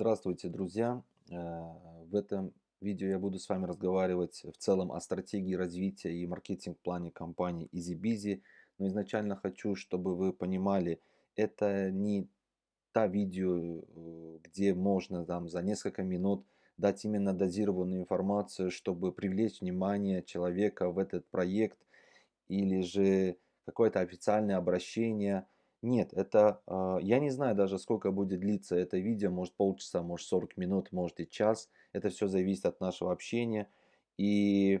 Здравствуйте, друзья! Э, в этом видео я буду с вами разговаривать в целом о стратегии развития и маркетинг-плане компании EasyBizy. Но изначально хочу, чтобы вы понимали, это не та видео, э, где можно там за несколько минут дать именно дозированную информацию, чтобы привлечь внимание человека в этот проект или же какое-то официальное обращение – нет, это, а, я не знаю даже сколько будет длиться это видео, может полчаса, может 40 минут, может и час. Это все зависит от нашего общения. И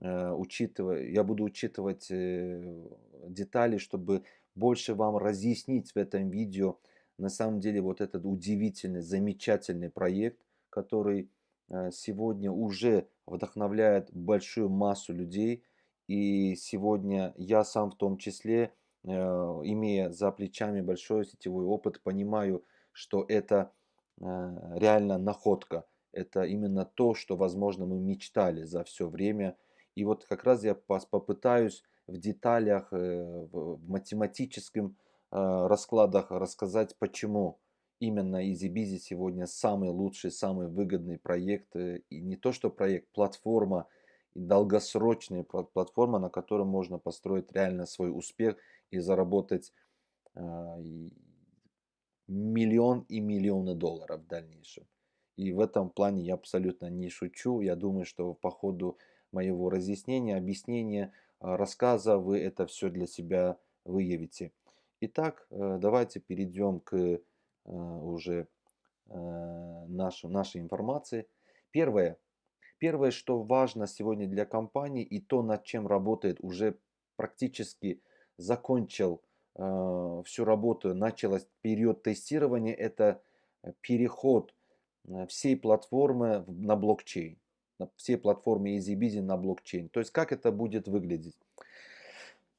э, учитывая, я буду учитывать э, детали, чтобы больше вам разъяснить в этом видео на самом деле вот этот удивительный, замечательный проект, который э, сегодня уже вдохновляет большую массу людей. И сегодня я сам в том числе Э, имея за плечами большой сетевой опыт, понимаю, что это э, реально находка. Это именно то, что, возможно, мы мечтали за все время. И вот как раз я попытаюсь в деталях, э, в математическом раскладах рассказать, почему именно EasyBizy сегодня самый лучший, самый выгодный проект. И не то, что проект, платформа, и долгосрочная платформа, на которой можно построить реально свой успех и заработать а, миллион и миллионы долларов в дальнейшем. И в этом плане я абсолютно не шучу. Я думаю, что по ходу моего разъяснения, объяснения, а, рассказа вы это все для себя выявите. Итак, э, давайте перейдем к э, уже э, нашей, нашей информации. Первое. Первое, что важно сегодня для компании и то, над чем работает уже практически закончил э, всю работу, началось период тестирования, это э, переход э, всей платформы на блокчейн, всей платформы EasyBizy на блокчейн. То есть как это будет выглядеть?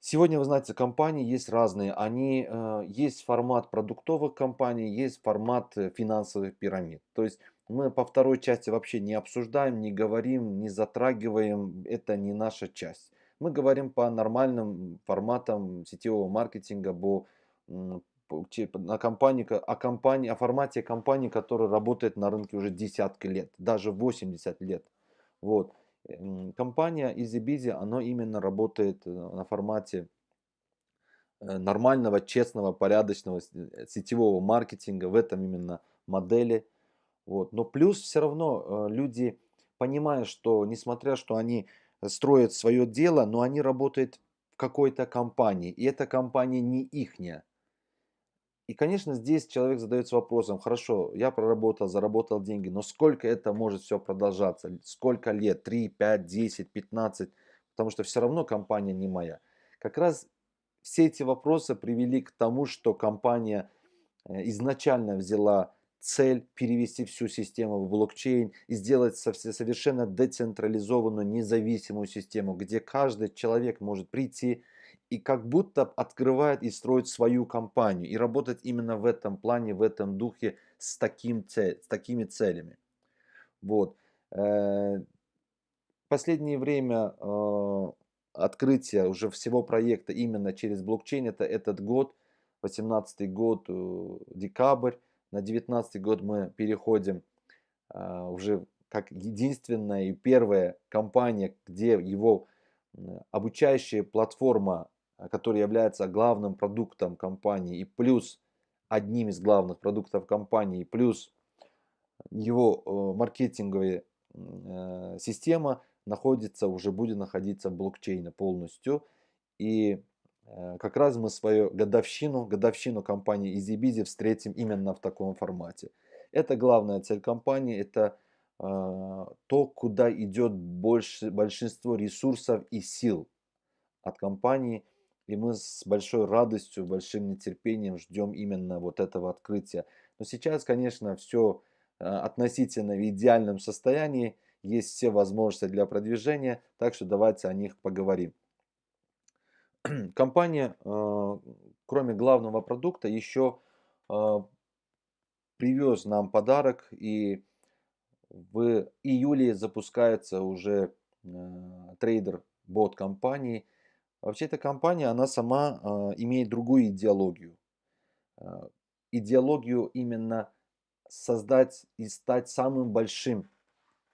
Сегодня, вы знаете, компании есть разные. Они, э, есть формат продуктовых компаний, есть формат э, финансовых пирамид. То есть мы по второй части вообще не обсуждаем, не говорим, не затрагиваем. Это не наша часть. Мы говорим по нормальным форматам сетевого маркетинга, по, на компании, о, компании, о формате компании, которая работает на рынке уже десятки лет, даже 80 лет. Вот. Компания EasyBizy, она именно работает э, на формате э, нормального, честного, порядочного э, сетевого маркетинга, в этом именно модели. Вот. Но плюс все равно люди, понимая, что несмотря, что они строят свое дело, но они работают в какой-то компании, и эта компания не ихняя. И, конечно, здесь человек задается вопросом, хорошо, я проработал, заработал деньги, но сколько это может все продолжаться? Сколько лет? 3, 5, 10, 15? Потому что все равно компания не моя. Как раз все эти вопросы привели к тому, что компания э, изначально взяла цель перевести всю систему в блокчейн и сделать совершенно децентрализованную независимую систему, где каждый человек может прийти и как будто открывает и строит свою компанию и работать именно в этом плане, в этом духе с, таким цель, с такими целями. Вот. Э, последнее время э, открытие уже всего проекта именно через блокчейн, это этот год, 18 год, э, декабрь, на 19 год мы переходим а, уже как единственная и первая компания, где его обучающая платформа, а, которая является главным продуктом компании и плюс одним из главных продуктов компании, плюс его э, маркетинговая э, система находится, уже будет находиться в блокчейне полностью. И как раз мы свою годовщину, годовщину компании EasyBizy встретим именно в таком формате. Это главная цель компании, это э, то, куда идет больше, большинство ресурсов и сил от компании. И мы с большой радостью, большим нетерпением ждем именно вот этого открытия. Но сейчас, конечно, все э, относительно в идеальном состоянии. Есть все возможности для продвижения, так что давайте о них поговорим. компания, а, кроме главного продукта, еще а, привез нам подарок и в июле запускается уже а, трейдер бот компании. Вообще эта компания, она сама имеет другую идеологию. Идеологию именно создать и стать самым большим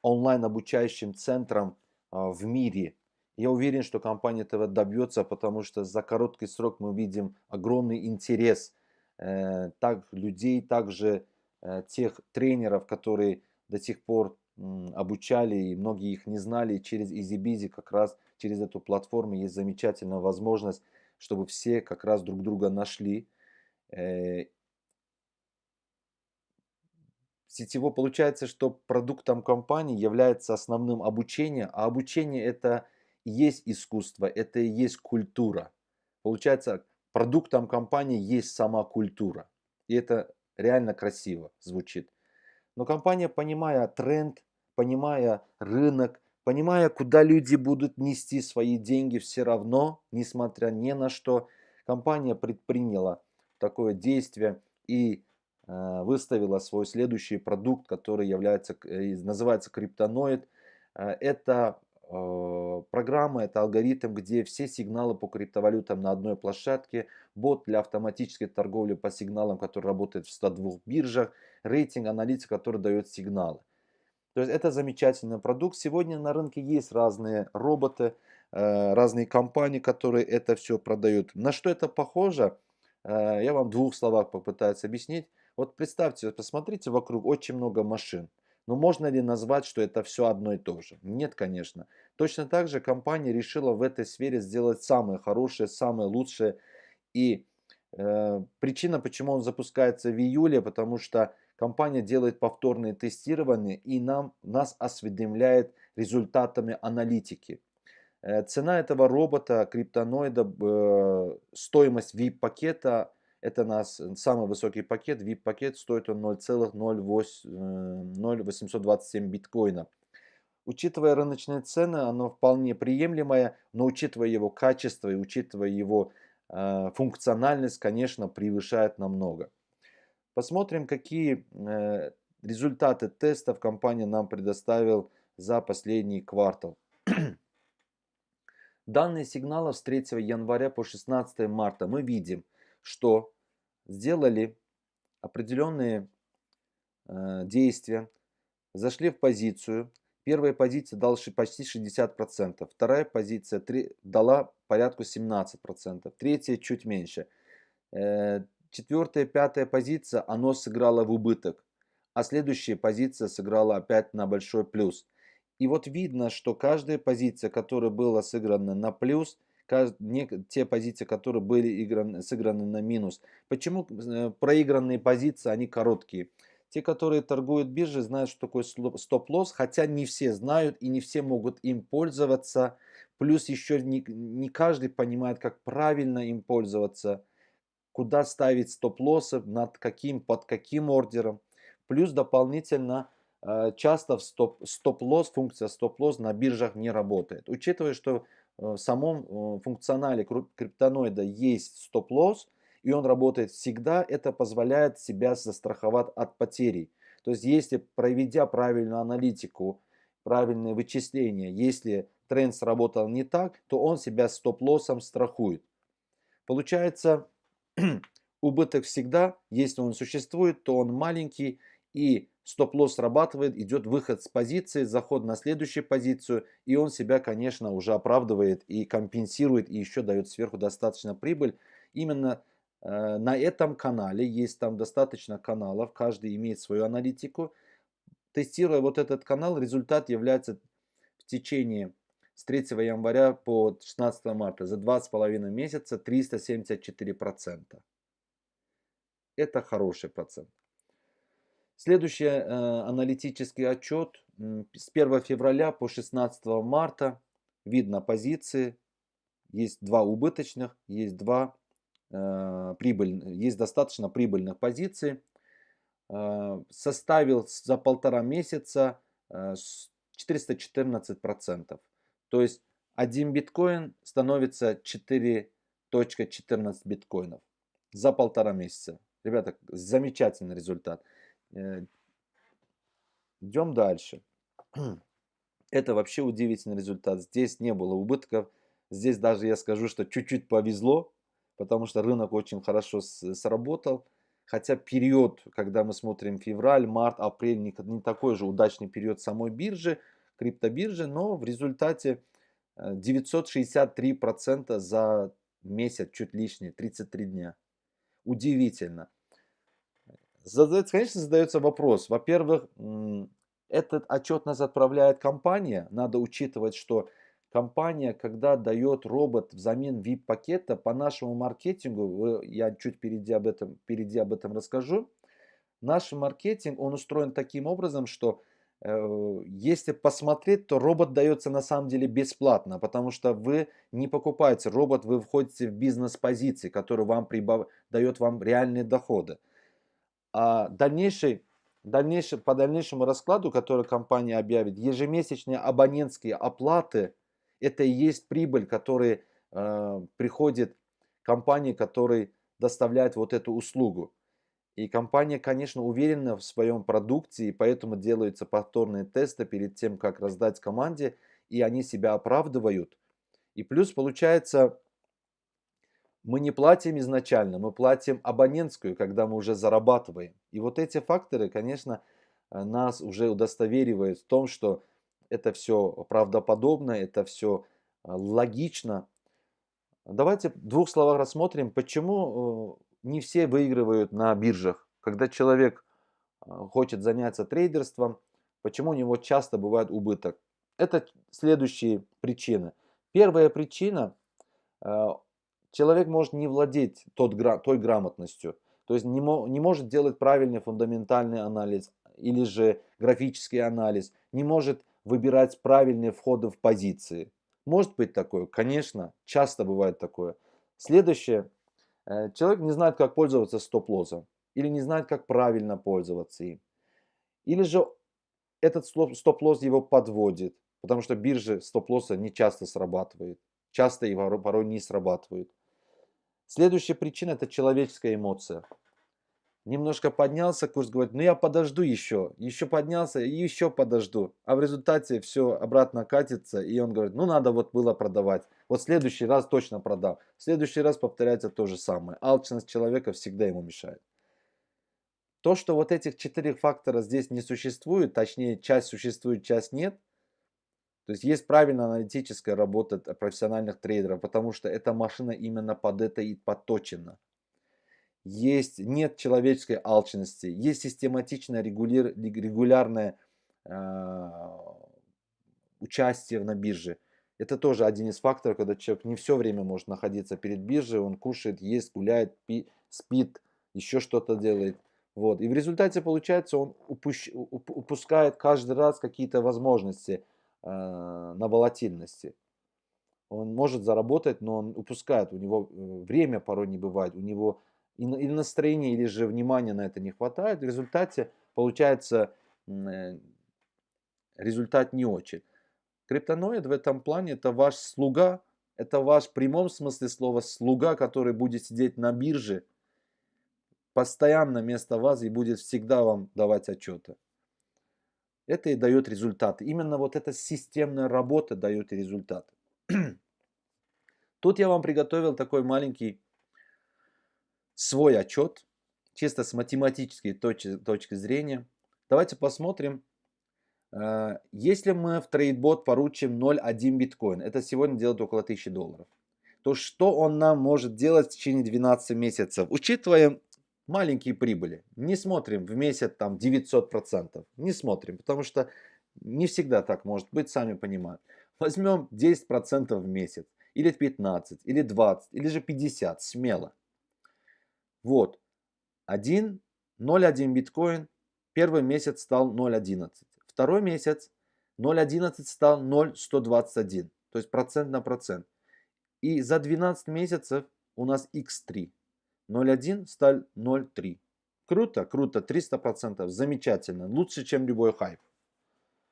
онлайн-обучающим центром в мире. Я уверен, что компания этого добьется, потому что за короткий срок мы видим огромный интерес э, так людей, также э, тех тренеров, которые до сих пор обучали, и многие их не знали. Через EasyBizy как раз через эту платформу есть замечательная возможность, чтобы все как раз друг друга нашли. Э, сетево получается, что продуктом компании является основным обучение, а обучение это есть искусство, это и есть культура. Получается, продуктом компании есть сама культура. И это реально красиво звучит. Но компания, понимая тренд, понимая рынок, понимая, куда люди будут нести свои деньги, все равно, несмотря ни на что, компания предприняла такое действие и э, выставила свой следующий продукт, который является, э, называется криптоноид. Э, это программа, это алгоритм, где все сигналы по криптовалютам на одной площадке, бот для автоматической торговли по сигналам, который работает в 102 биржах, рейтинг, аналитика, который дает сигналы. То есть это замечательный продукт. Сегодня на рынке есть разные роботы, э, разные компании, которые это все продают. На что это похоже? Э, я вам в двух словах попытаюсь объяснить. Вот представьте, посмотрите вокруг очень много машин. Но можно ли назвать, что это все одно и то же? Нет, конечно. Точно так же компания решила в этой сфере сделать самое хорошее, самое лучшее. И э, причина, почему он запускается в июле, потому что компания делает повторные тестирования и нам, нас осведомляет результатами аналитики. Э, цена этого робота, криптоноида, э, стоимость VIP-пакета, это нас самый высокий пакет, VIP-пакет стоит он 0,0827 биткоина. Учитывая рыночные цены, оно вполне приемлемое, но учитывая его качество и учитывая его э, функциональность, конечно, превышает намного. Посмотрим, какие э, результаты тестов компания нам предоставил за последний квартал. Данные сигналов с 3 января по 16 марта мы видим, что сделали определенные э, действия, зашли в позицию. Первая позиция дала почти 60%, вторая позиция 3, дала порядку 17%, третья чуть меньше. Э, четвертая, пятая позиция, оно сыграло в убыток. А следующая позиция сыграла опять на большой плюс. И вот видно, что каждая позиция, которая была сыграна на плюс, те позиции, которые были сыграны на минус. Почему э, проигранные позиции, они короткие? Те, которые торгуют биржи, знают, что такое стоп-лосс, хотя не все знают и не все могут им пользоваться. Плюс еще не, не каждый понимает, как правильно им пользоваться куда ставить стоп-лоссы, над каким, под каким ордером. Плюс дополнительно э, часто стоп-лосс, функция стоп-лосс на биржах не работает. Учитывая, что в самом э, функционале криптоноида есть стоп-лосс, и он работает всегда, это позволяет себя застраховать от потерей. То есть, если проведя правильную аналитику, правильные вычисления, если тренд сработал не так, то он себя стоп-лоссом страхует. Получается, убыток всегда, если он существует, то он маленький и стоп-лосс срабатывает, идет выход с позиции, заход на следующую позицию, и он себя, конечно, уже оправдывает и компенсирует, и еще дает сверху достаточно прибыль. Именно э, на этом канале, есть там достаточно каналов, каждый имеет свою аналитику. Тестируя вот этот канал, результат является в течение с 3 января по 16 марта за 2,5 месяца 374%. Это хороший процент. Следующий э, аналитический отчет с 1 февраля по 16 марта. Видно позиции. Есть два убыточных, есть два э, прибыльных, есть достаточно прибыльных позиций. Э, составил за полтора месяца э, 414%. То есть 1 биткоин становится 4.14 биткоинов за полтора месяца. Ребята, замечательный результат. Э, идем дальше. Это вообще удивительный результат. Здесь не было убытков. Здесь даже я скажу, что чуть-чуть повезло, потому что рынок очень хорошо сработал. Хотя период, когда мы смотрим февраль, март, апрель, не, не такой же удачный период самой биржи, криптобиржи, но в результате 963% э, за месяц, чуть лишнее, 33 дня. Удивительно. Задается, конечно, задается вопрос. Во-первых, этот отчет нас отправляет компания. Надо учитывать, что компания, когда дает робот взамен VIP-пакета, по нашему маркетингу, я чуть впереди об этом, впереди об этом расскажу, наш маркетинг, он устроен таким образом, что э, если посмотреть, то робот дается на самом деле бесплатно, потому что вы не покупаете робот, вы входите в бизнес-позиции, который вам прибав... дает вам реальные доходы. А дальнейший дальнейшем, по дальнейшему раскладу, который компания объявит, ежемесячные абонентские оплаты – это и есть прибыль, которая э, приходит компании, которая доставляет вот эту услугу. И компания, конечно, уверена в своем продукте, и поэтому делаются повторные тесты перед тем, как раздать команде, и они себя оправдывают. И плюс получается, мы не платим изначально, мы платим абонентскую, когда мы уже зарабатываем. И вот эти факторы, конечно, э, нас уже удостоверивают в том, что это все правдоподобно, это все э, логично. Давайте в двух словах рассмотрим, почему э, не все выигрывают на биржах. Когда человек хочет заняться трейдерством, почему у него часто бывает убыток. Это следующие причины. Первая причина, человек может не владеть тот, той грамотностью, то есть не, не может делать правильный фундаментальный анализ или же графический анализ, не может выбирать правильные входы в позиции. Может быть такое? Конечно, часто бывает такое. Следующее. Э, человек не знает, как пользоваться стоп-лоссом. Или не знает, как правильно пользоваться им. Или же этот стоп-лосс его подводит. Потому что биржи стоп-лосса не часто срабатывают. Часто и порой не срабатывают. Следующая причина это человеческая эмоция. Немножко поднялся курс, говорит, ну я подожду еще, еще поднялся и еще подожду. А в результате все обратно катится, и он говорит, ну надо вот было продавать. Вот в следующий раз точно продам. В следующий раз повторяется то же самое. Алчность человека всегда ему мешает. То, что вот этих четырех факторов здесь не существует, точнее часть существует, часть нет, то есть есть правильная аналитическая работа профессиональных трейдеров, потому что эта машина именно под это и подточена есть, нет человеческой алчности, есть систематичное регуляр, регулярное э, участие на бирже. Это тоже один из факторов, когда человек не все время может находиться перед биржей, он кушает, ест, гуляет, пи, спит, еще что-то делает. Вот. И в результате получается, он упущ, упускает каждый раз какие-то возможности на волатильности. Он может заработать, но он упускает, у него э, время порой не бывает, у него или настроения, или же внимания на это не хватает, в результате получается э, результат не очень. Криптоноид в этом плане это ваш слуга, это ваш в прямом смысле слова слуга, который будет сидеть на бирже постоянно вместо вас и будет всегда вам давать отчеты. Это и дает результаты. Именно вот эта системная работа дает результаты. Тут я вам приготовил такой маленький свой отчет, чисто с математической точки, точки зрения. Давайте посмотрим, э, если мы в трейдбот поручим 0,1 биткоин, это сегодня делает около 1000 долларов, то что он нам может делать в течение 12 месяцев, учитывая маленькие прибыли. Не смотрим в месяц там 900%, не смотрим, потому что не всегда так может быть, сами понимаете. Возьмем 10% в месяц, или 15, или 20, или же 50, смело. Вот, 1, 0,1 биткоин, первый месяц стал 0,11. Второй месяц 0,11 стал 0,121, то есть процент на процент. И за 12 месяцев у нас x3. 0,1 стал 0,3. Круто, круто, 300%, замечательно, лучше, чем любой хайп.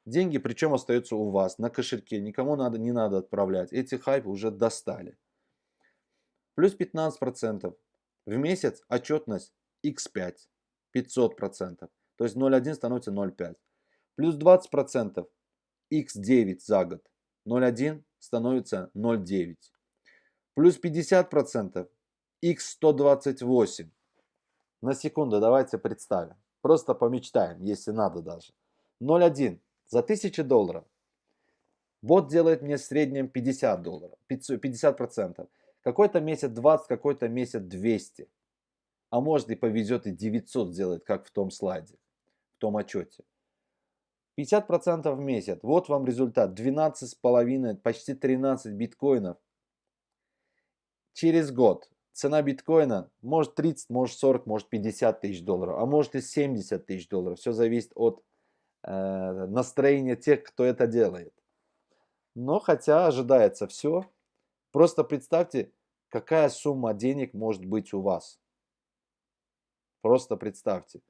Деньги причем остаются у вас на кошельке, никому надо, не надо отправлять. Эти хайпы уже достали. Плюс 15%. В месяц отчетность x5, 500%. То есть 0,1 становится 0,5. Плюс 20%, x9 за год. 0,1 становится 0,9. Плюс 50%, x128. На секунду давайте представим. Просто помечтаем, если надо даже. 0,1 за 1000 долларов. Бот делает мне в среднем 50 долларов, 50 процентов. Какой-то месяц 20, какой-то месяц 200. А может и повезет и 900 сделать, как в том слайде, в том отчете. 50% в месяц. Вот вам результат. 12,5, почти 13 биткоинов. Через год цена биткоина может 30, может 40, может 50 тысяч долларов, а может и 70 тысяч долларов. Все зависит от э, настроения тех, кто это делает. Но хотя ожидается все, просто представьте, какая сумма денег может быть у вас. Просто представьте.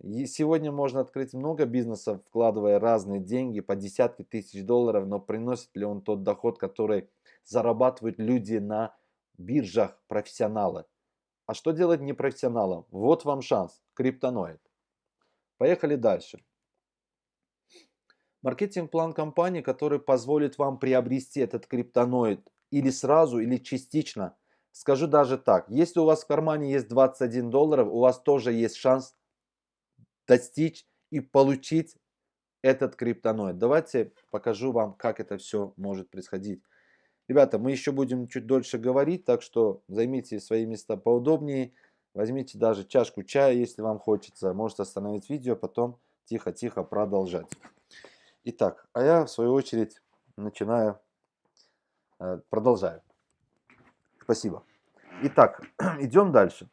И сегодня можно открыть много бизнесов, вкладывая разные деньги по десятки тысяч долларов, но приносит ли он тот доход, который зарабатывают люди на биржах, профессионалы. А что делать непрофессионалам? Вот вам шанс. Криптоноид. Поехали дальше. Маркетинг-план компании, который позволит вам приобрести этот криптоноид или сразу, или частично. Скажу даже так, если у вас в кармане есть 21 долларов, у вас тоже есть шанс достичь и получить этот криптоноид. Давайте покажу вам, как это все может происходить. Ребята, мы еще будем чуть дольше говорить, так что займите свои места поудобнее. Возьмите даже чашку чая, если вам хочется. Можете остановить видео, потом тихо-тихо продолжать. Итак, а я в свою очередь начинаю, э, продолжаю. Спасибо. Итак, идем дальше.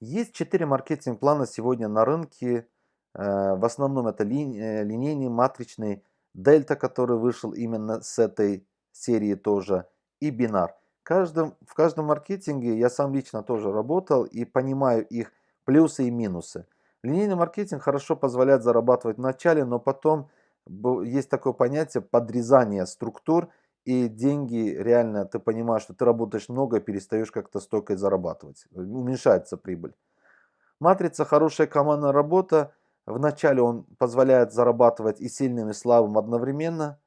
Есть четыре маркетинг-плана сегодня на рынке. Э, в основном это ли, линейный, матричный, дельта, который вышел именно с этой серии тоже, и бинар. Каждом, в каждом маркетинге я сам лично тоже работал и понимаю их плюсы и минусы. Линейный маркетинг хорошо позволяет зарабатывать в начале, но потом есть такое понятие подрезания структур, и деньги реально, ты понимаешь, что ты работаешь много, перестаешь как-то столько зарабатывать. Уменьшается прибыль. Матрица хорошая командная работа. Вначале он позволяет зарабатывать и сильным, и слабым одновременно.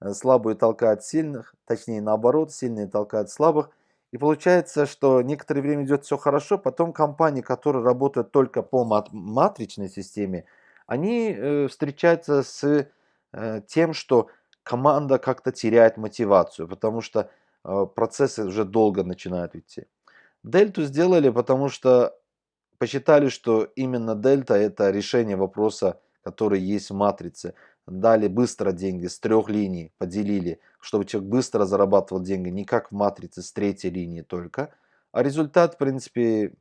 Э, слабые толкают сильных, точнее наоборот, сильные толкают слабых. И получается, что некоторое время идет все хорошо, потом компании, которые работают только по матричной системе, они э, встречаются с э, тем, что команда как-то теряет мотивацию, потому что э, процессы уже долго начинают идти. Дельту сделали, потому что посчитали, что именно дельта это решение вопроса, который есть в матрице. Дали быстро деньги с трех линий, поделили, чтобы человек быстро зарабатывал деньги, не как в матрице с третьей линии только. А результат, в принципе,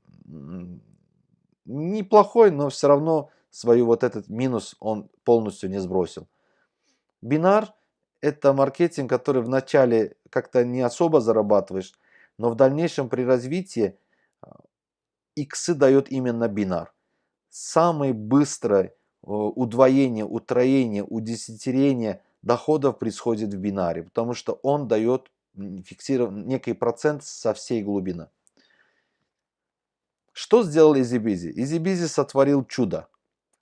неплохой, но все равно свою вот этот минус он полностью не сбросил. Бинар это маркетинг, который вначале как-то не особо зарабатываешь, но в дальнейшем при развитии а, иксы дает именно бинар. Самое быстрое удвоение, утроение, удесятерение доходов происходит в бинаре, потому что он дает фиксирован некий процент со всей глубины. Что сделал EasyBizy? EasyBizy сотворил чудо.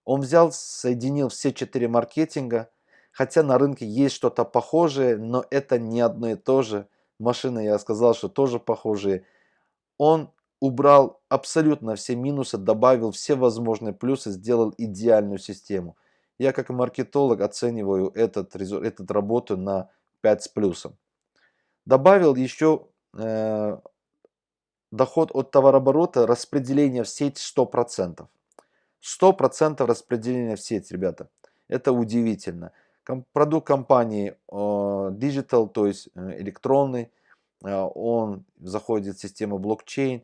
Он взял, соединил все четыре маркетинга, Хотя на рынке есть что-то похожее, но это не одно и то же. Машины, я сказал, что тоже похожие. Он убрал абсолютно все минусы, добавил все возможные плюсы, сделал идеальную систему. Я как маркетолог оцениваю этот, этот работу на 5 с плюсом. Добавил еще э, доход от товарооборота, распределение в сеть 100%. 100% распределения в сеть, ребята. Это удивительно продукт компании Digital, то есть э, электронный, э, он заходит в систему блокчейн.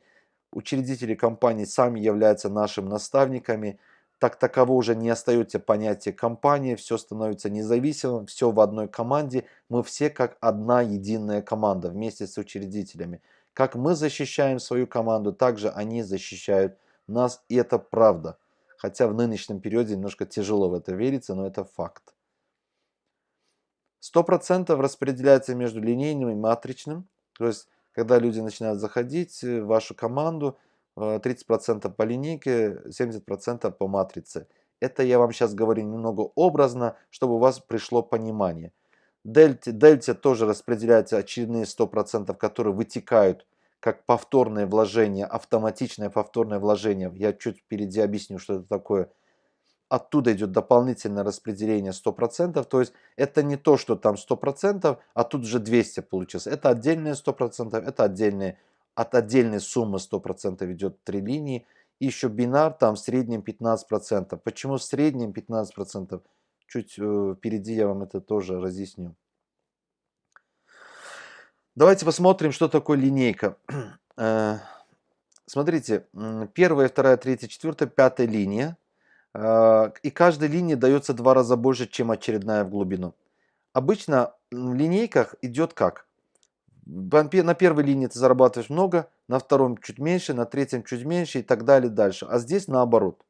Учредители компании сами являются нашими наставниками. Так таково уже не остается понятие компании, все становится независимым, все в одной команде. Мы все как одна единая команда вместе с учредителями. Как мы защищаем свою команду, также они защищают нас, и это правда. Хотя в нынешнем периоде немножко тяжело в это вериться, но это факт. 100% распределяется между линейным и матричным. То есть, когда люди начинают заходить в вашу команду, 30% э, по линейке, 70% по матрице. Это я вам сейчас говорю немного образно, чтобы у вас пришло понимание. Дельте, дельте тоже распределяются очередные 100%, которые вытекают как повторное вложение, автоматичное повторное вложение. Я чуть впереди объясню, что это такое. Оттуда идет дополнительное распределение 100%. То есть это не то, что там 100%, а тут же 200 получилось. Это отдельные 100%, это отдельные, от отдельной суммы 100% идет три линии. И еще бинар там в среднем 15%. Почему в среднем 15%? Чуть э, впереди я вам это тоже разъясню. Давайте посмотрим, что такое линейка. Э, смотрите, первая, вторая, третья, четвертая, пятая линия. Э, и каждой линии дается два раза больше, чем очередная в глубину. Обычно в линейках идет как? На первой линии ты зарабатываешь много, на втором чуть меньше, на третьем чуть меньше и так далее дальше. А здесь наоборот.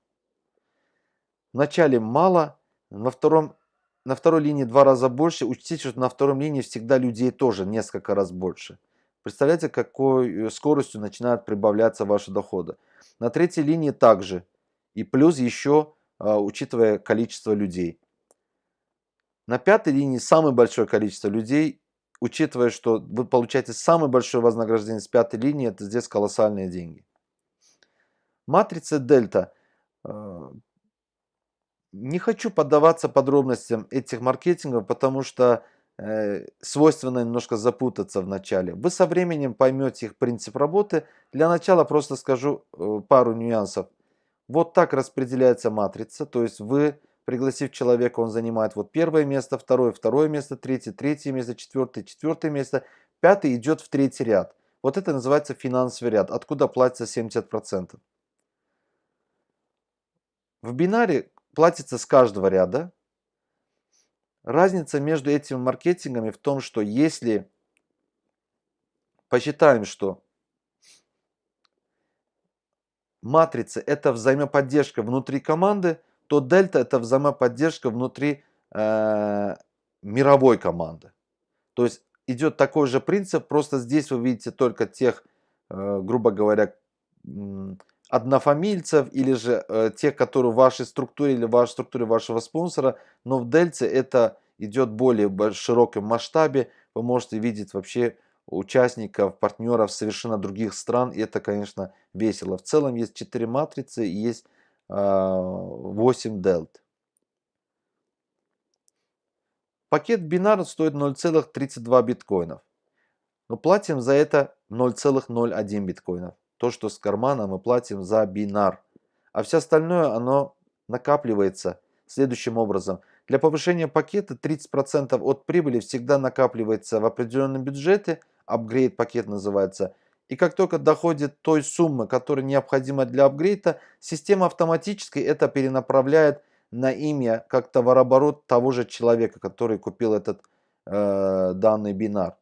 Вначале мало, на втором на второй линии два раза больше. Учтите, что на втором линии всегда людей тоже несколько раз больше. Представляете, какой э, скоростью начинают прибавляться ваши доходы. На третьей линии также. И плюс еще, а, учитывая количество людей. На пятой линии самое большое количество людей, учитывая, что вы получаете самое большое вознаграждение с пятой линии, это здесь колоссальные деньги. Матрица дельта а, не хочу поддаваться подробностям этих маркетингов, потому что э, свойственно немножко запутаться в начале. Вы со временем поймете их принцип работы. Для начала просто скажу э, пару нюансов. Вот так распределяется матрица, то есть вы, пригласив человека, он занимает вот первое место, второе, второе место, третье, третье место, четвертое, четвертое место, пятый идет в третий ряд. Вот это называется финансовый ряд, откуда платится 70%. В бинаре платится с каждого ряда. Разница между этими маркетингами в том, что если посчитаем, что матрица это взаимоподдержка внутри команды, то дельта это взаимоподдержка внутри э, мировой команды. То есть идет такой же принцип, просто здесь вы видите только тех, э, грубо говоря, однофамильцев или же э, тех, которые в вашей структуре или в вашей структуре вашего спонсора, но в Дельце это идет более широком масштабе, вы можете видеть вообще участников, партнеров совершенно других стран, и это, конечно, весело. В целом есть 4 матрицы и есть э, 8 дельт. Пакет бинар стоит 0,32 биткоинов, но платим за это 0,01 биткоинов то, что с кармана мы платим за бинар. А все остальное, оно накапливается следующим образом. Для повышения пакета 30% от прибыли всегда накапливается в определенном бюджете, апгрейд пакет называется. И как только доходит той суммы, которая необходима для апгрейда, система автоматически это перенаправляет на имя как товарооборот того же человека, который купил этот э, данный бинар.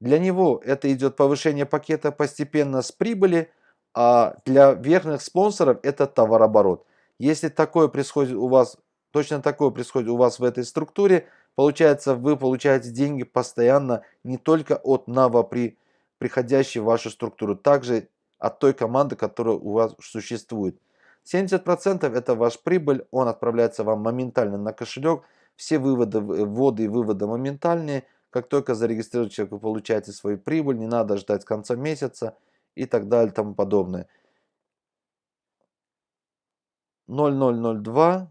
Для него это идет повышение пакета постепенно с прибыли, а для верхних спонсоров это товарооборот. Если такое происходит у вас, точно такое происходит у вас в этой структуре, получается вы получаете деньги постоянно не только от новопри, приходящей в вашу структуру, также от той команды, которая у вас существует. 70% это ваш прибыль, он отправляется вам моментально на кошелек, все выводы, вводы и выводы моментальные – как только зарегистрирует человек, вы получаете свою прибыль, не надо ждать конца месяца и так далее и тому подобное. 0,002,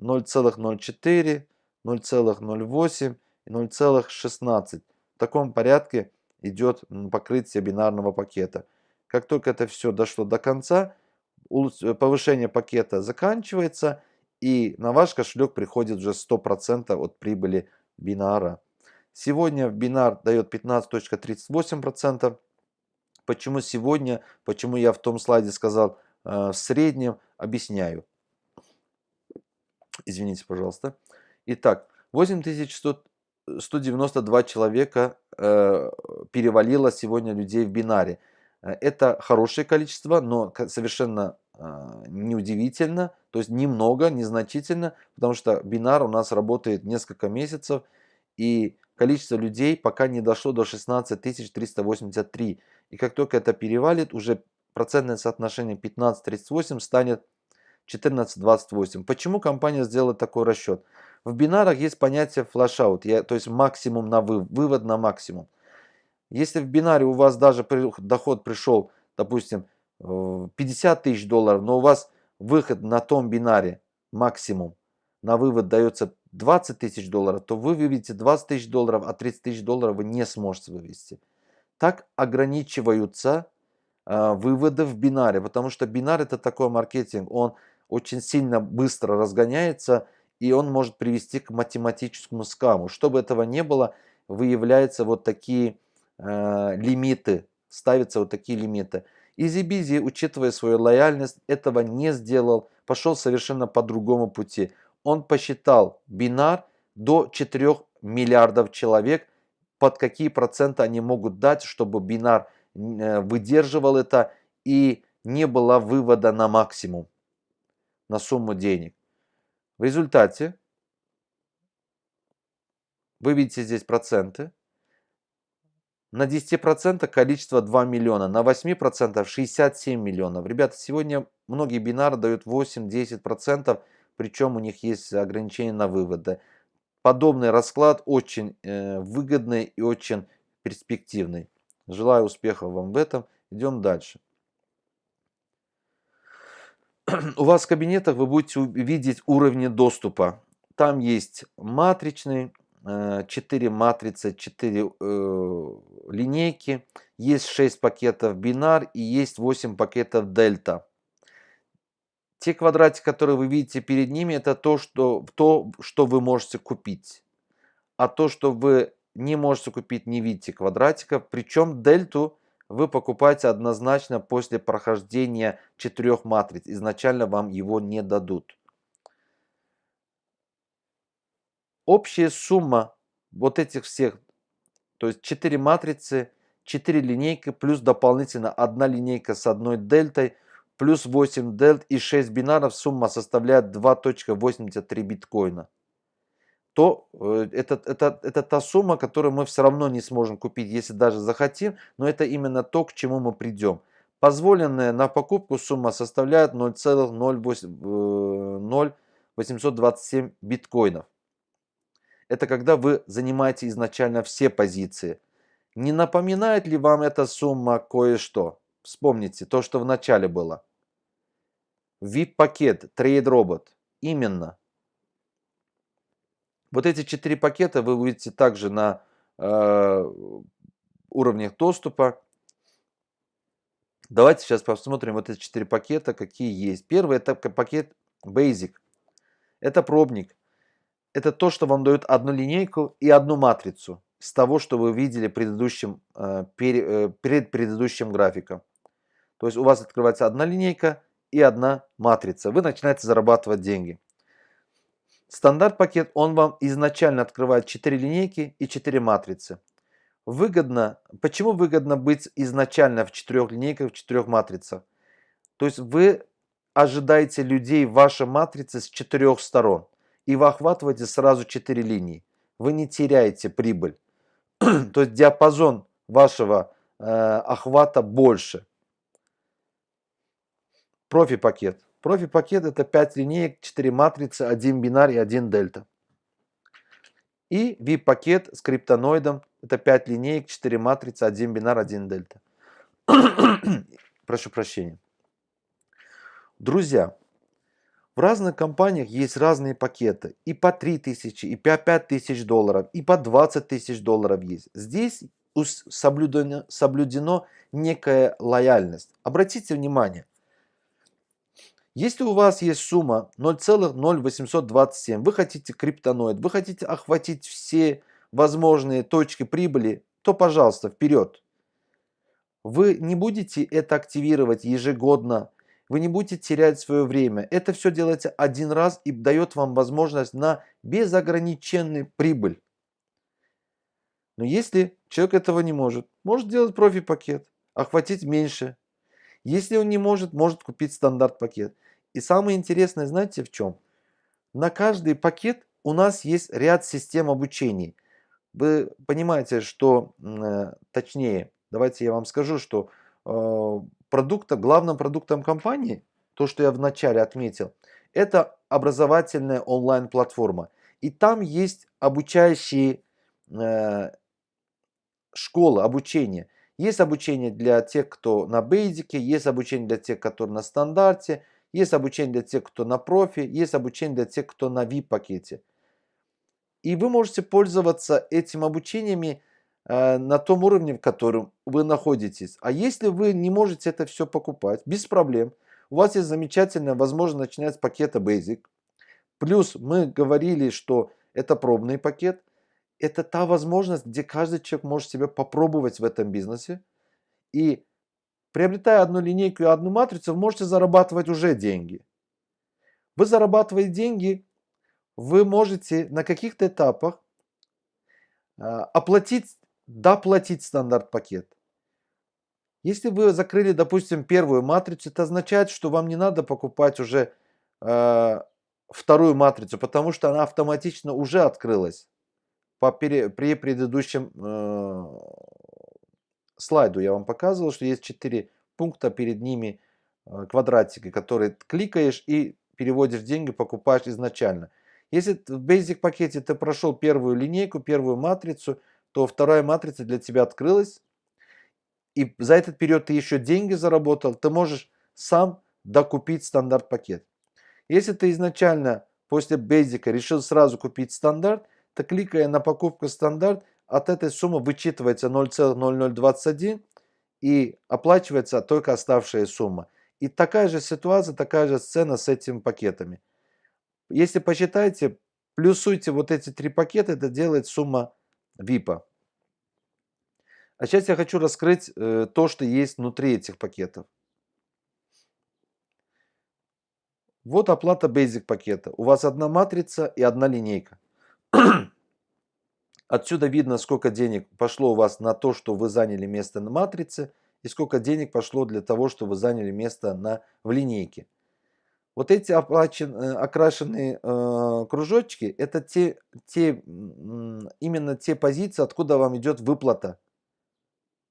0,04, 0,08 и 0,16. В таком порядке идет покрытие бинарного пакета. Как только это все дошло до конца, повышение пакета заканчивается и на ваш кошелек приходит уже 100% от прибыли бинара. Сегодня бинар дает 15.38%. Почему сегодня, почему я в том слайде сказал э, в среднем, объясняю. Извините, пожалуйста. Итак, 8192 человека э, перевалило сегодня людей в бинаре. Э, это хорошее количество, но совершенно э, неудивительно, то есть немного, незначительно, потому что бинар у нас работает несколько месяцев, и количество людей пока не дошло до 16 383. И как только это перевалит, уже процентное соотношение 15-38 станет 14-28. Почему компания сделала такой расчет? В бинарах есть понятие флешаут, то есть максимум на вывод, вывод на максимум. Если в бинаре у вас даже доход пришел, допустим, 50 тысяч долларов, но у вас выход на том бинаре максимум, на вывод дается 20 тысяч долларов, то вы выведете 20 тысяч долларов, а 30 тысяч долларов вы не сможете вывести. Так ограничиваются э, выводы в бинаре, потому что бинар это такой маркетинг, он очень сильно быстро разгоняется, и он может привести к математическому скаму. Чтобы этого не было, выявляются вот такие э, лимиты, ставятся вот такие лимиты. Easy Bizzi, учитывая свою лояльность, этого не сделал, пошел совершенно по другому пути. Он посчитал бинар до 4 миллиардов человек, под какие проценты они могут дать, чтобы бинар э, выдерживал это и не было вывода на максимум, на сумму денег. В результате вы видите здесь проценты. На 10% количество 2 миллиона, на 8% 67 миллионов. Ребята, сегодня многие бинары дают 8-10%, причем у них есть ограничения на выводы. Подобный расклад очень э, выгодный и очень перспективный. Желаю успехов вам в этом. Идем дальше. У вас в кабинетах вы будете видеть уровни доступа. Там есть матричный, 4 э, матрицы, 4 э, линейки, есть 6 пакетов бинар и есть 8 пакетов дельта. Те квадратики, которые вы видите перед ними, это то, что, то, что вы можете купить. А то, что вы не можете купить, не видите квадратиков. Причем дельту вы покупаете однозначно после прохождения четырех матриц. Изначально вам его не дадут. Общая сумма вот этих всех, то есть 4 матрицы, 4 линейки, плюс дополнительно одна линейка с одной дельтой, плюс 8 дельт и 6 бинаров, сумма составляет 2.83 биткоина. То э, это, это, это та сумма, которую мы все равно не сможем купить, если даже захотим, но это именно то, к чему мы придем. Позволенная на покупку сумма составляет 0,0827 э, биткоинов это когда вы занимаете изначально все позиции. Не напоминает ли вам эта сумма кое-что? Вспомните то, что в начале было. VIP-пакет, Trade Robot. Именно. Вот эти четыре пакета вы увидите также на э, уровнях доступа. Давайте сейчас посмотрим вот эти четыре пакета, какие есть. Первый это пакет Basic. Это пробник это то, что вам дает одну линейку и одну матрицу с того, что вы видели предыдущим, э, э, перед предыдущим графиком. То есть у вас открывается одна линейка и одна матрица. Вы начинаете зарабатывать деньги. Стандарт пакет, он вам изначально открывает 4 линейки и 4 матрицы. Выгодно, почему выгодно быть изначально в 4 линейках, в 4 матрицах? То есть вы ожидаете людей в вашей матрице с четырех сторон и вы охватываете сразу 4 линии. Вы не теряете прибыль. То есть диапазон вашего э, охвата больше. Профи-пакет. Профи-пакет это 5 линеек, 4 матрицы, 1 бинар и 1 дельта. И VIP-пакет с криптоноидом это 5 линеек, 4 матрицы, 1 бинар, 1 дельта. Прошу прощения. Друзья, в разных компаниях есть разные пакеты. И по 3000, и по 5000 долларов, и по 20 тысяч долларов есть. Здесь соблюдено, соблюдено некая лояльность. Обратите внимание. Если у вас есть сумма 0,0827, вы хотите криптоноид, вы хотите охватить все возможные точки прибыли, то, пожалуйста, вперед. Вы не будете это активировать ежегодно вы не будете терять свое время. Это все делается один раз и дает вам возможность на безограниченный прибыль. Но если человек этого не может, может делать профи-пакет, охватить меньше. Если он не может, может купить стандарт-пакет. И самое интересное, знаете в чем? На каждый пакет у нас есть ряд систем обучения. Вы понимаете, что, э, точнее, давайте я вам скажу, что э, продукта, главным продуктом компании, то, что я вначале отметил, это образовательная онлайн-платформа. И там есть обучающие э, школы, обучения. Есть обучение для тех, кто на бейзике, есть обучение для тех, которые на стандарте, есть обучение для тех, кто на профи, есть обучение для тех, кто на VIP пакете. И вы можете пользоваться этим обучениями э, на том уровне, в котором вы находитесь. А если вы не можете это все покупать, без проблем, у вас есть замечательная возможность начинать с пакета Basic. Плюс мы говорили, что это пробный пакет. Это та возможность, где каждый человек может себя попробовать в этом бизнесе. И приобретая одну линейку и одну матрицу, вы можете зарабатывать уже деньги. Вы зарабатываете деньги вы можете на каких-то этапах а, оплатить, доплатить стандарт пакет. Если вы закрыли, допустим, первую матрицу, это означает, что вам не надо покупать уже э, вторую матрицу, потому что она автоматично уже открылась по при предыдущем э, слайду. Я вам показывал, что есть четыре пункта перед ними э, квадратики, которые кликаешь и переводишь деньги, покупаешь изначально. Если в Basic пакете ты прошел первую линейку, первую матрицу, то вторая матрица для тебя открылась. И за этот период ты еще деньги заработал, ты можешь сам докупить стандарт пакет. Если ты изначально после Basic решил сразу купить стандарт, то кликая на покупку стандарт, от этой суммы вычитывается 0,0021 и оплачивается только оставшая сумма. И такая же ситуация, такая же сцена с этими пакетами. Если посчитаете, плюсуйте вот эти три пакета, это делает сумма VIP. А сейчас я хочу раскрыть э, то, что есть внутри этих пакетов. Вот оплата Basic пакета. У вас одна матрица и одна линейка. Отсюда видно, сколько денег пошло у вас на то, что вы заняли место на матрице, и сколько денег пошло для того, что вы заняли место на, в линейке. Вот эти оплачен, э, окрашенные э, кружочки, это те, те, именно те позиции, откуда вам идет выплата.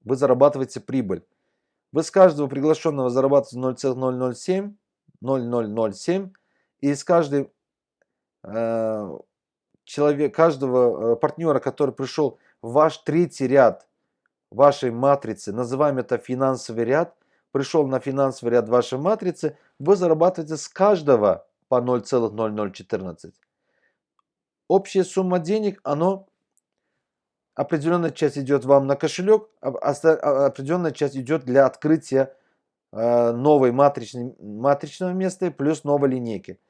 Вы зарабатываете прибыль. Вы с каждого приглашенного зарабатываете 0,007, 0,007, и с каждой э, человек, каждого э, партнера, который пришел в ваш третий ряд вашей матрицы, называем это финансовый ряд, пришел на финансовый ряд вашей матрицы, вы зарабатываете с каждого по 0,0014. Общая сумма денег, оно определенная часть идет вам на кошелек, а, а определенная часть идет для открытия э, новой матричной, матричного места плюс новой линейки.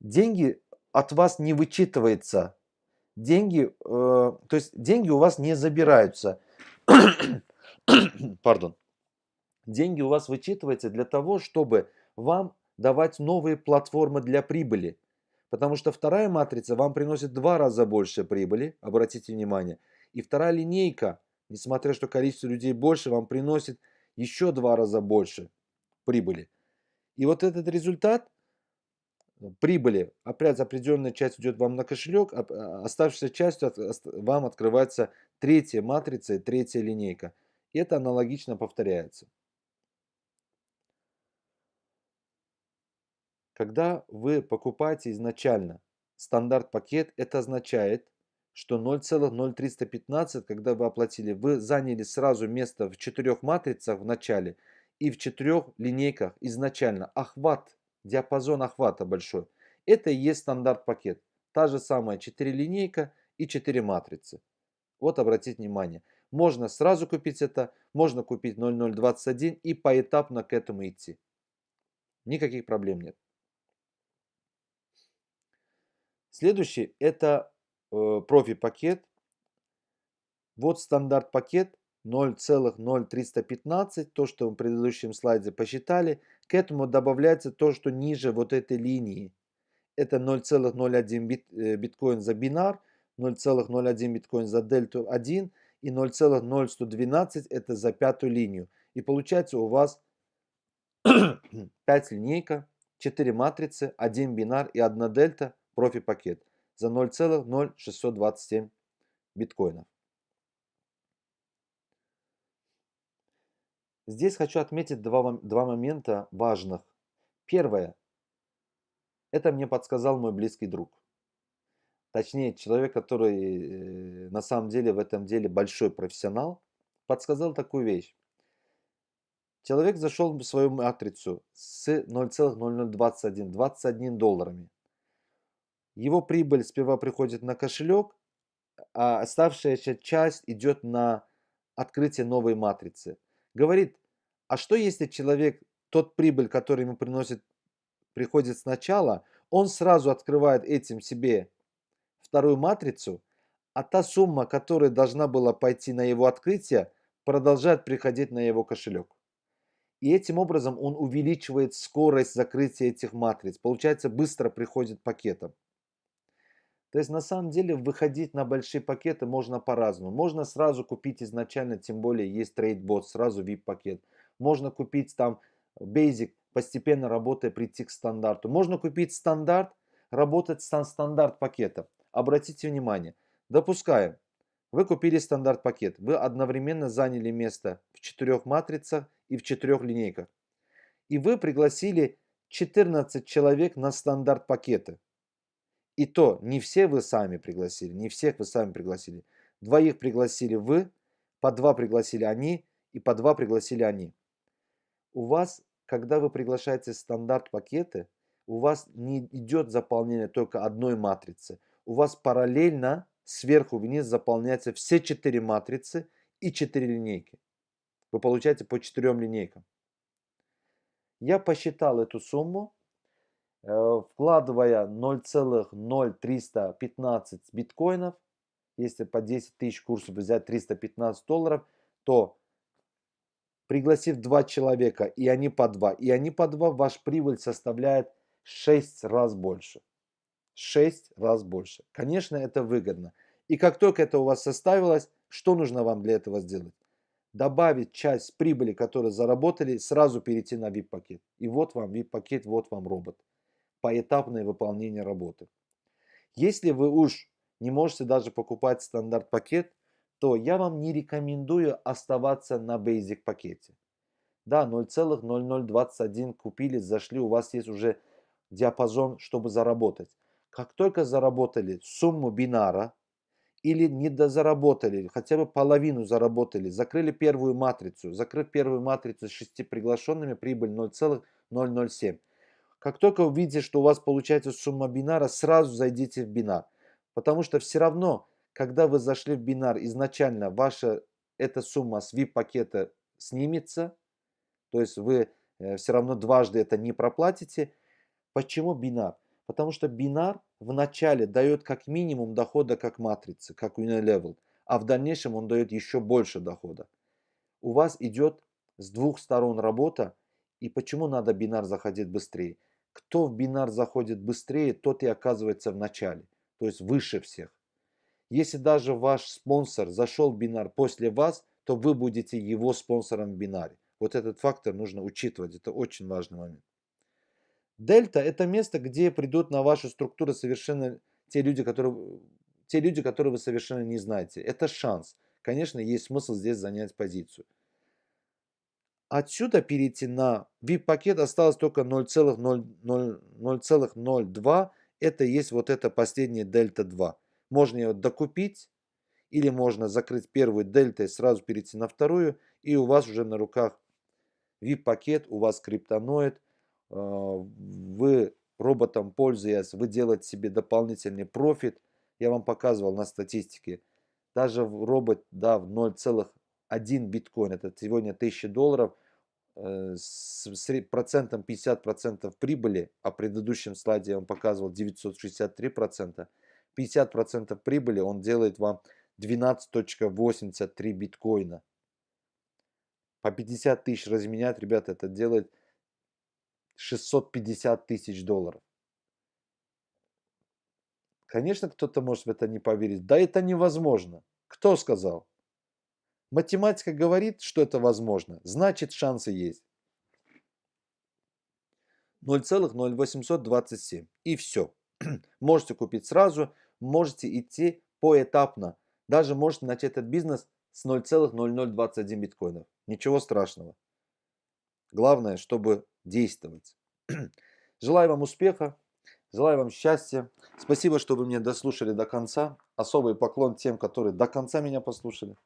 Деньги от вас не вычитывается. Деньги, э, то есть деньги у вас не забираются. Пардон деньги у вас вычитываются для того, чтобы вам давать новые платформы для прибыли. Потому что вторая матрица вам приносит два раза больше прибыли, обратите внимание. И вторая линейка, несмотря что количество людей больше, вам приносит еще два раза больше прибыли. И вот этот результат прибыли, опять определенная часть идет вам на кошелек, а, оставшаяся часть вам открывается третья матрица и третья линейка. Это аналогично повторяется. Когда вы покупаете изначально стандарт пакет, это означает, что 0,0315, когда вы оплатили, вы заняли сразу место в четырех матрицах в начале и в четырех линейках изначально. Охват, диапазон охвата большой. Это и есть стандарт пакет. Та же самая 4 линейка и 4 матрицы. Вот обратите внимание. Можно сразу купить это, можно купить 0021 и поэтапно к этому идти. Никаких проблем нет. Следующий это э, профи-пакет. Вот стандарт пакет 0,0315, то, что в предыдущем слайде посчитали. К этому добавляется то, что ниже вот этой линии. Это 0,01 бит, э, биткоин за бинар, 0,01 биткоин за дельту 1 и 0,0112 это за пятую линию. И получается у вас 5 линейка, 4 матрицы, 1 бинар и 1 дельта профи-пакет за 0,0627 биткоинов. Здесь хочу отметить два, два момента важных. Первое. Это мне подсказал мой близкий друг. точнее человек, который э, на самом деле в этом деле большой профессионал, подсказал такую вещь. Человек зашел в свою матрицу с 0,0021, 21 долларами. Его прибыль сперва приходит на кошелек, а оставшаяся часть идет на открытие новой матрицы. Говорит, а что если человек, тот прибыль, который ему приносит, приходит сначала, он сразу открывает этим себе вторую матрицу, а та сумма, которая должна была пойти на его открытие, продолжает приходить на его кошелек. И этим образом он увеличивает скорость закрытия этих матриц. Получается, быстро приходит пакетом. То есть на самом деле выходить на большие пакеты можно по-разному. Можно сразу купить изначально, тем более есть TradeBot, сразу VIP пакет. Можно купить там Basic, постепенно работая прийти к стандарту. Можно купить стандарт, работать с стандарт пакетом. Обратите внимание, допускаем, вы купили стандарт пакет, вы одновременно заняли место в четырех матрицах и в четырех линейках. И вы пригласили 14 человек на стандарт пакеты. И то не все вы сами пригласили, не всех вы сами пригласили. Двоих пригласили вы, по два пригласили они и по два пригласили они. У вас, когда вы приглашаете стандарт пакеты, у вас не идет заполнение только одной матрицы. У вас параллельно сверху вниз заполняются все четыре матрицы и четыре линейки. Вы получаете по четырем линейкам. Я посчитал эту сумму вкладывая 0,0315 биткоинов, если по 10 тысяч курсов взять 315 долларов, то пригласив два человека, и они по два, и они по два, ваш прибыль составляет 6 раз больше. 6 раз больше. Конечно, это выгодно. И как только это у вас составилось, что нужно вам для этого сделать? Добавить часть прибыли, которую заработали, сразу перейти на VIP-пакет. И вот вам VIP-пакет, вот вам робот поэтапное выполнение работы. Если вы уж не можете даже покупать стандарт пакет, то я вам не рекомендую оставаться на Basic пакете. Да, 0,0021 купили, зашли, у вас есть уже диапазон, чтобы заработать. Как только заработали сумму бинара, или не дозаработали, хотя бы половину заработали, закрыли первую матрицу, закрыв первую матрицу с 6 приглашенными, прибыль 0,007. Как только увидите, что у вас получается сумма бинара, сразу зайдите в бинар. Потому что все равно, когда вы зашли в бинар, изначально ваша эта сумма с VIP-пакета снимется. То есть вы э, все равно дважды это не проплатите. Почему бинар? Потому что бинар в начале дает как минимум дохода как матрица, как Unilevel. А в дальнейшем он дает еще больше дохода. У вас идет с двух сторон работа. И почему надо бинар заходить быстрее? Кто в бинар заходит быстрее, тот и оказывается в начале, то есть выше всех. Если даже ваш спонсор зашел в бинар после вас, то вы будете его спонсором в бинаре. Вот этот фактор нужно учитывать, это очень важный момент. Дельта – это место, где придут на вашу структуру совершенно те люди, которые, те люди, которые вы совершенно не знаете. Это шанс. Конечно, есть смысл здесь занять позицию. Отсюда перейти на VIP-пакет осталось только 0,02. Это есть вот это последняя дельта 2. Можно ее докупить или можно закрыть первую дельту и сразу перейти на вторую. И у вас уже на руках VIP-пакет, у вас криптоноид. А, вы роботом пользуясь, вы делаете себе дополнительный профит. Я вам показывал на статистике. Даже робот, да, в 0, один биткоин, это сегодня 1000 долларов, э, с процентом 50% прибыли, а в предыдущем слайде вам показывал 963%, 50% прибыли он делает вам 12.83 биткоина. По 50 тысяч разменять, ребята, это делает 650 тысяч долларов. Конечно, кто-то может в это не поверить. Да это невозможно. Кто сказал? Математика говорит, что это возможно, значит шансы есть. 0,0827 и все. можете купить сразу, можете идти поэтапно. Даже можете начать этот бизнес с 0,0021 биткоинов. Ничего страшного. Главное, чтобы действовать. Желаю вам успеха. Желаю вам счастья. Спасибо, что вы меня дослушали до конца. Особый поклон тем, которые до конца меня послушали.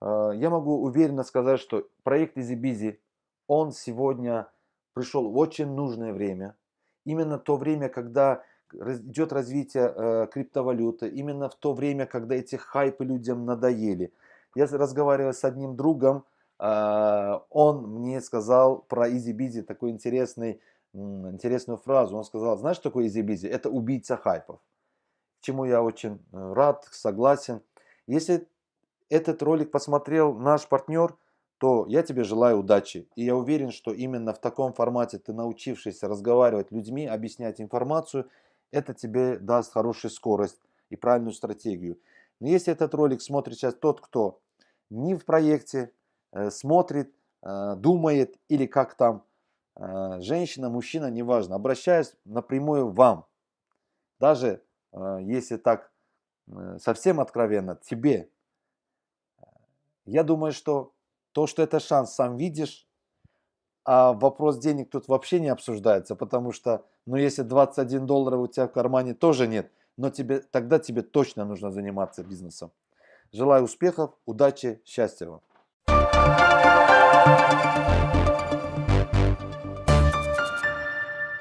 А, я могу уверенно сказать, что проект EasyBizy, он сегодня пришел в очень нужное время. Именно то время, когда идет развитие э, криптовалюты, именно в то время, когда эти хайпы людям надоели. Я разговаривал с одним другом, э, он мне сказал про EasyBizy такой интересный, интересную фразу. Он сказал, знаешь, что такое EasyBizy? Это убийца хайпов. Чему я очень э, рад, согласен. Если этот ролик посмотрел наш партнер, то я тебе желаю удачи. И я уверен, что именно в таком формате ты научившись разговаривать людьми, объяснять информацию, это тебе даст хорошую скорость и правильную стратегию. Но если этот ролик смотрит сейчас тот, кто не в проекте, э, смотрит, э, думает или как там, э, женщина, мужчина, неважно, обращаюсь напрямую вам. Даже если так совсем откровенно, тебе. Я думаю, что то, что это шанс, сам видишь, а вопрос денег тут вообще не обсуждается, потому что, ну, если 21 доллара у тебя в кармане тоже нет, но тебе, тогда тебе точно нужно заниматься бизнесом. Желаю успехов, удачи, счастья вам.